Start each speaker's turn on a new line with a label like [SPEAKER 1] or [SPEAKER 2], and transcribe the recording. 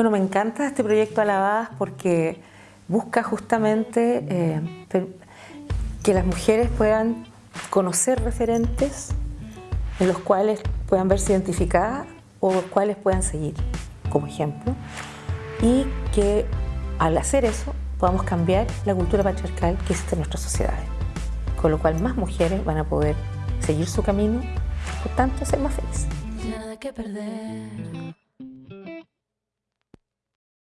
[SPEAKER 1] Bueno, me encanta este proyecto Alabadas porque busca justamente eh, que las mujeres puedan conocer referentes en los cuales puedan verse identificadas o los cuales puedan seguir como ejemplo y que al hacer eso podamos cambiar la cultura patriarcal que existe en nuestras sociedades, con lo cual más mujeres van a poder seguir su camino, por tanto ser más felices.
[SPEAKER 2] Nada que perder.